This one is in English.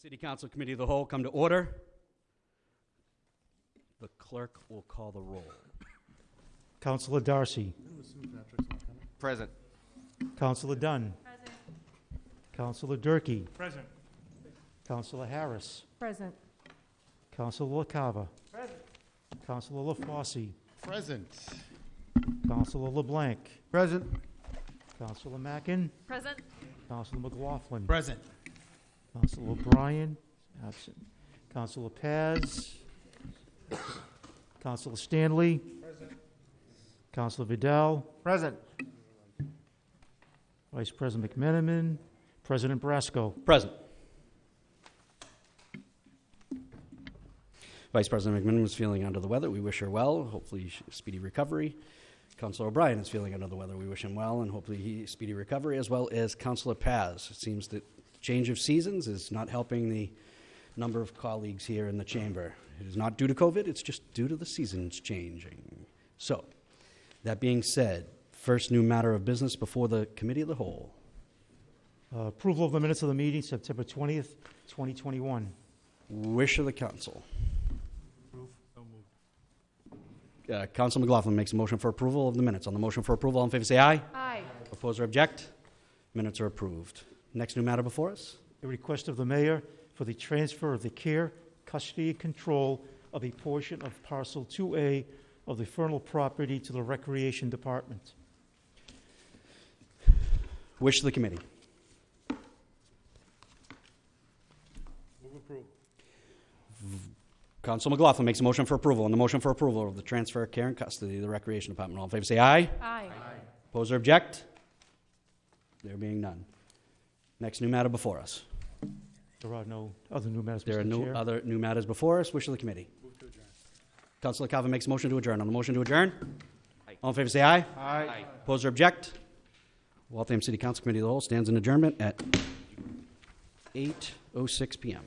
City Council Committee of the Whole come to order. The clerk will call the roll. Councilor Darcy. Present. Councilor Dunn. Present. Councilor Durkee. Present. Councilor Harris. Present. Councilor LaCava. Present. Councilor LaFauci. Present. Councilor LeBlanc. Present. Councilor Mackin. Present. Councilor McLaughlin. Present. Councilor O'Brien, absent. Councilor Paz. Councilor Stanley. Present. Councilor Vidal. Present. Vice President McMenamin. President Brasco. Present. Vice President McMillan is feeling under the weather. We wish her well. Hopefully, speedy recovery. Councilor O'Brien is feeling under the weather. We wish him well, and hopefully, he speedy recovery, as well as Councilor Paz. It seems that change of seasons is not helping the number of colleagues here in the chamber. It is not due to COVID, it's just due to the seasons changing. So, that being said, first new matter of business before the Committee of the Whole. Uh, Approval of the minutes of the meeting, September 20th, 2021. Wish of the council. Approve. So moved. Uh, Council McLaughlin makes a motion for approval of the minutes. On the motion for approval, all in favor say aye. Aye. Oppose or object? Minutes are approved. Next new matter before us? A request of the mayor for the transfer of the care, custody, and control of a portion of parcel 2A of the Fernald property to the Recreation Department. Wish of the committee. Move approve. Council McLaughlin makes a motion for approval. On the motion for approval of the transfer of care and custody of the Recreation Department, all in favor say aye. Aye. Oppose or object? There being none. Next new matter before us. There are no other new matters, There are Mr. no Chair. other new matters before us. Wish of the committee. Move to adjourn. Councilor Calvin makes a motion to adjourn. On the motion to adjourn? All in favor say aye. Aye. Oppose or object? Waltham City Council Committee of the Whole stands in adjournment at 8:06 PM.